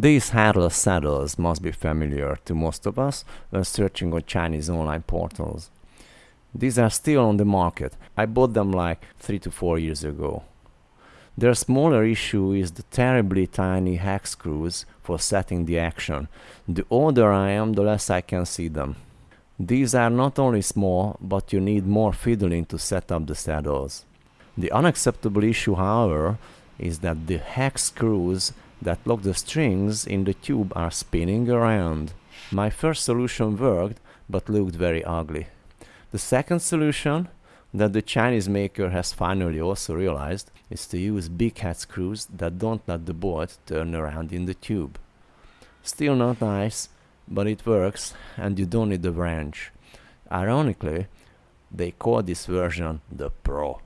These headless saddles must be familiar to most of us when searching on Chinese online portals. These are still on the market. I bought them like 3 to 4 years ago. Their smaller issue is the terribly tiny hex screws for setting the action. The older I am, the less I can see them. These are not only small, but you need more fiddling to set up the saddles. The unacceptable issue, however, is that the hex screws that lock the strings in the tube are spinning around. My first solution worked, but looked very ugly. The second solution, that the Chinese maker has finally also realized, is to use big head screws that don't let the bolt turn around in the tube. Still not nice, but it works and you don't need the wrench. Ironically, they call this version the Pro.